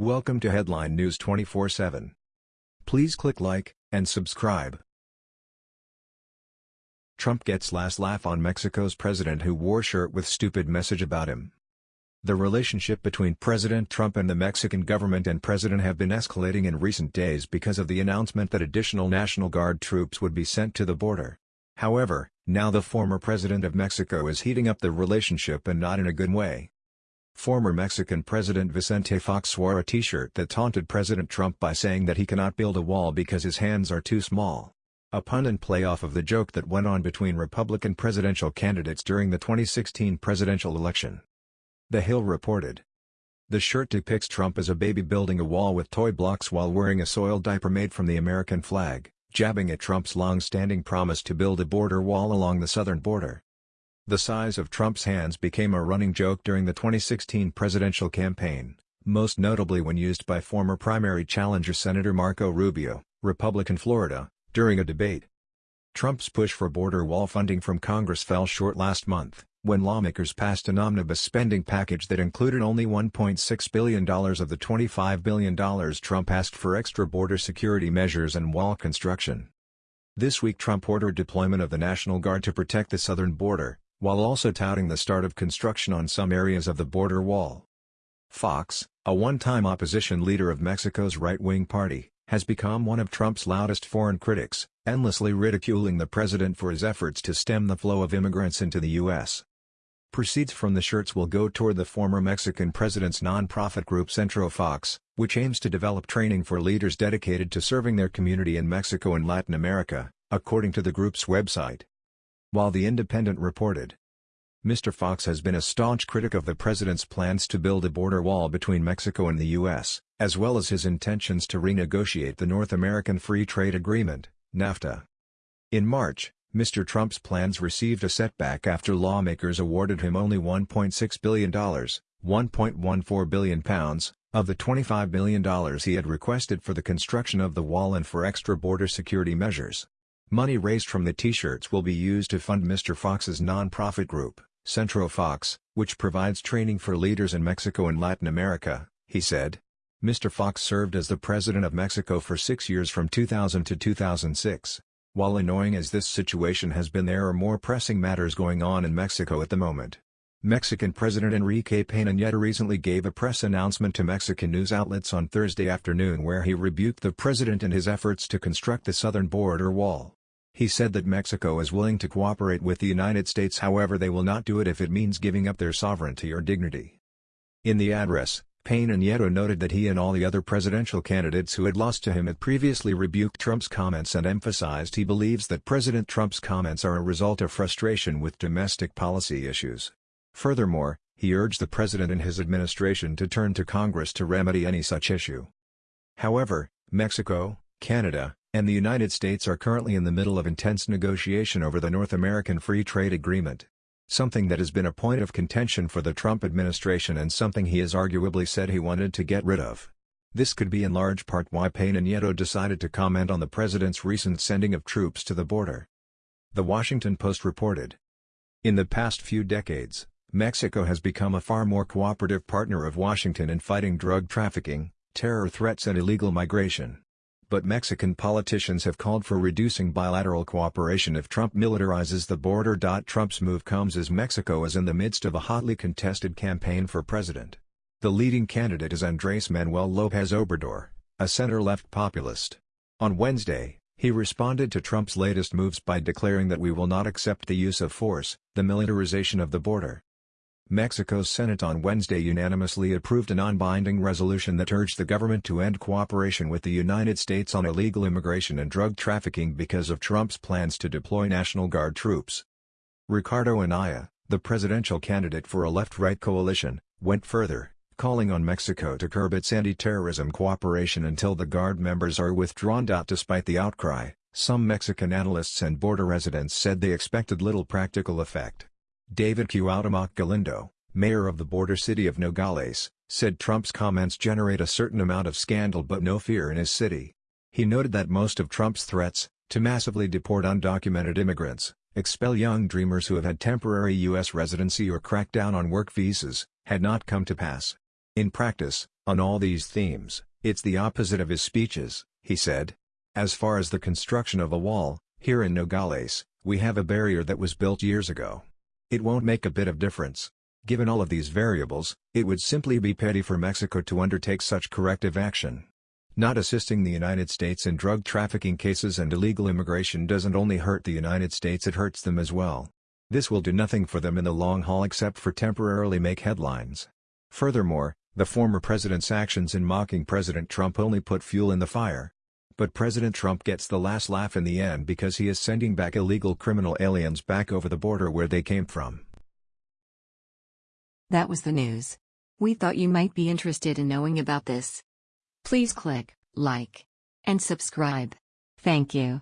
Welcome to Headline News 24/7. Please click like and subscribe. Trump gets last laugh on Mexico's president who wore shirt with stupid message about him. The relationship between President Trump and the Mexican government and president have been escalating in recent days because of the announcement that additional National Guard troops would be sent to the border. However, now the former president of Mexico is heating up the relationship and not in a good way. Former Mexican President Vicente Fox wore a t-shirt that taunted President Trump by saying that he cannot build a wall because his hands are too small. A pun and playoff of the joke that went on between Republican presidential candidates during the 2016 presidential election. The Hill reported. The shirt depicts Trump as a baby building a wall with toy blocks while wearing a soiled diaper made from the American flag, jabbing at Trump's long-standing promise to build a border wall along the southern border. The size of Trump's hands became a running joke during the 2016 presidential campaign, most notably when used by former primary challenger Senator Marco Rubio, Republican Florida, during a debate. Trump's push for border wall funding from Congress fell short last month, when lawmakers passed an omnibus spending package that included only $1.6 billion of the $25 billion Trump asked for extra border security measures and wall construction. This week Trump ordered deployment of the National Guard to protect the southern border, while also touting the start of construction on some areas of the border wall. Fox, a one-time opposition leader of Mexico's right-wing party, has become one of Trump's loudest foreign critics, endlessly ridiculing the president for his efforts to stem the flow of immigrants into the U.S. Proceeds from the shirts will go toward the former Mexican president's nonprofit group Centro Fox, which aims to develop training for leaders dedicated to serving their community in Mexico and Latin America, according to the group's website. While The Independent reported, Mr. Fox has been a staunch critic of the president's plans to build a border wall between Mexico and the U.S., as well as his intentions to renegotiate the North American Free Trade Agreement, NAFTA. In March, Mr. Trump's plans received a setback after lawmakers awarded him only $1.6 billion, 1.14 billion pounds, of the $25 billion he had requested for the construction of the wall and for extra border security measures. Money raised from the t-shirts will be used to fund Mr. Fox's non-profit group, Centro Fox, which provides training for leaders in Mexico and Latin America, he said. Mr. Fox served as the president of Mexico for six years from 2000 to 2006. While annoying as this situation has been there are more pressing matters going on in Mexico at the moment. Mexican President Enrique Peña Nieto recently gave a press announcement to Mexican news outlets on Thursday afternoon where he rebuked the president and his efforts to construct the southern border wall. He said that Mexico is willing to cooperate with the United States however they will not do it if it means giving up their sovereignty or dignity. In the address, Peña Nieto noted that he and all the other presidential candidates who had lost to him had previously rebuked Trump's comments and emphasized he believes that President Trump's comments are a result of frustration with domestic policy issues. Furthermore, he urged the president and his administration to turn to Congress to remedy any such issue. However, Mexico, Canada, and the United States are currently in the middle of intense negotiation over the North American Free Trade Agreement. Something that has been a point of contention for the Trump administration and something he has arguably said he wanted to get rid of. This could be in large part why Peña Nieto decided to comment on the president's recent sending of troops to the border. The Washington Post reported. In the past few decades, Mexico has become a far more cooperative partner of Washington in fighting drug trafficking, terror threats and illegal migration but Mexican politicians have called for reducing bilateral cooperation if Trump militarizes the border. Trump's move comes as Mexico is in the midst of a hotly contested campaign for president. The leading candidate is Andrés Manuel López Obrador, a center-left populist. On Wednesday, he responded to Trump's latest moves by declaring that we will not accept the use of force, the militarization of the border. Mexico's Senate on Wednesday unanimously approved a non-binding resolution that urged the government to end cooperation with the United States on illegal immigration and drug trafficking because of Trump's plans to deploy National Guard troops. Ricardo Anaya, the presidential candidate for a left-right coalition, went further, calling on Mexico to curb its anti-terrorism cooperation until the Guard members are withdrawn. Despite the outcry, some Mexican analysts and border residents said they expected little practical effect. David Q. Cuauhtemoc Galindo, mayor of the border city of Nogales, said Trump's comments generate a certain amount of scandal but no fear in his city. He noted that most of Trump's threats, to massively deport undocumented immigrants, expel young dreamers who have had temporary U.S. residency or crack down on work visas, had not come to pass. In practice, on all these themes, it's the opposite of his speeches, he said. As far as the construction of a wall, here in Nogales, we have a barrier that was built years ago. It won't make a bit of difference. Given all of these variables, it would simply be petty for Mexico to undertake such corrective action. Not assisting the United States in drug trafficking cases and illegal immigration doesn't only hurt the United States it hurts them as well. This will do nothing for them in the long haul except for temporarily make headlines. Furthermore, the former president's actions in mocking President Trump only put fuel in the fire. But President Trump gets the last laugh in the end because he is sending back illegal criminal aliens back over the border where they came from. That was the news. We thought you might be interested in knowing about this. Please click like and subscribe. Thank you.